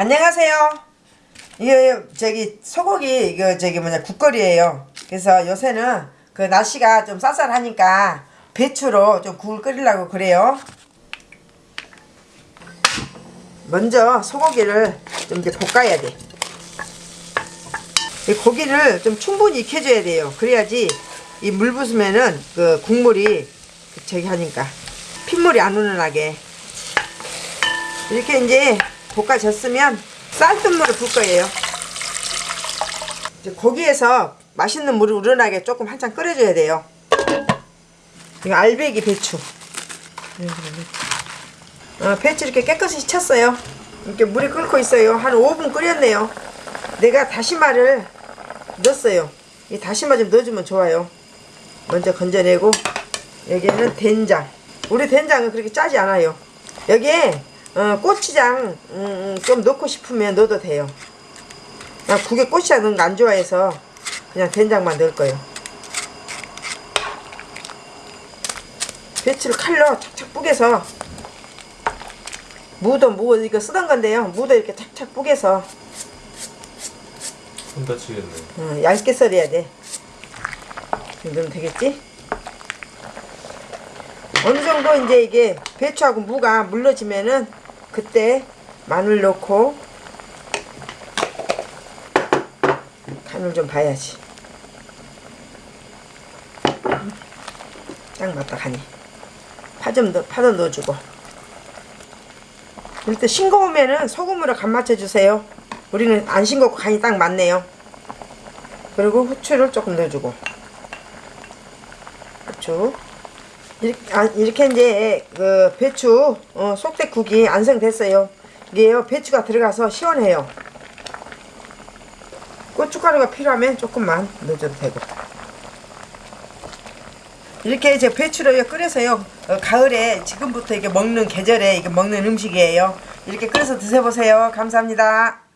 안녕하세요. 이거 저기 소고기 이거 저기 뭐냐 국거리예요. 그래서 요새는 그 날씨가 좀 쌀쌀하니까 배추로 좀 국을 끓이려고 그래요. 먼저 소고기를 좀 이제 볶아야 돼. 이 고기를 좀 충분히 익혀줘야 돼요. 그래야지 이 물 부으면은 그 국물이 저기 하니까 핏물이 안 우러나게 이렇게 이제 볶아졌으면 쌀뜨물을 붓 거예요. 이제 고기에서 맛있는 물이 우러나게 조금 한참 끓여줘야 돼요. 이거 알배기 배추. 어, 배추 이렇게 깨끗이 쳤어요. 이렇게 물이 끓고 있어요. 한 5분 끓였네요. 내가 다시마를 넣었어요. 이 다시마 좀 넣어주면 좋아요. 먼저 건져내고 여기에는 된장. 우리 된장은 그렇게 짜지 않아요. 여기에 어, 고추장 음, 음, 좀 넣고 싶으면 넣어도 돼요. 나 국에 고추장 넣은 거안 좋아해서 그냥 된장만 넣을 거예요. 배추를 칼로 착착 뿌개서 무도 무 이거 쓰던 건데요. 무도 이렇게 착착 뿌개서 손 다치겠네. 어, 얇게 썰어야 돼. 그러면 되겠지? 어느 정도 이제 이게 배추하고 무가 물러지면은 그때 마늘 넣고 간을 좀 봐야지. 딱 맞다 간이. 파좀 넣, 파도 넣어주고. 일단 싱거우면은 소금으로 간 맞춰주세요. 우리는 안 싱겁고 간이 딱 맞네요. 그리고 후추를 조금 넣어주고. 후추. 이렇게, 아, 이렇게 이제 그 배추 어, 속대국이 완성됐어요. 이게요 배추가 들어가서 시원해요. 고춧가루가 필요하면 조금만 넣어줘도 되고. 이렇게 이제 배추를 끓여서요 어, 가을에 지금부터 이게 먹는 계절에 이게 먹는 음식이에요. 이렇게 끓여서 드셔보세요. 감사합니다.